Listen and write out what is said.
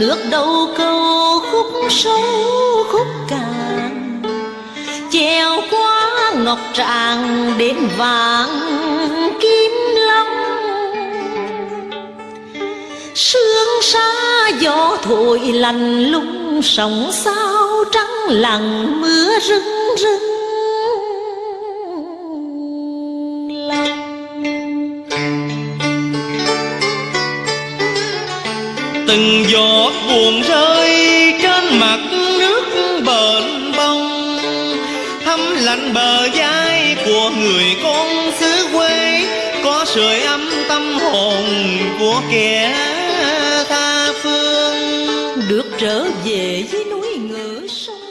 nước đầu câu khúc sâu khúc càng treo qua ngọc tràng đến vàng kim long. Sương xa gió thổi lạnh lung, sóng sao trắng lặng mưa rưng rưng. Từng giọt buồn rơi trên mặt nước bền bông thấm lạnh bờ vai của người con xứ quê, có sưởi ấm tâm hồn của kẻ tha phương được trở về với núi ngựa sông.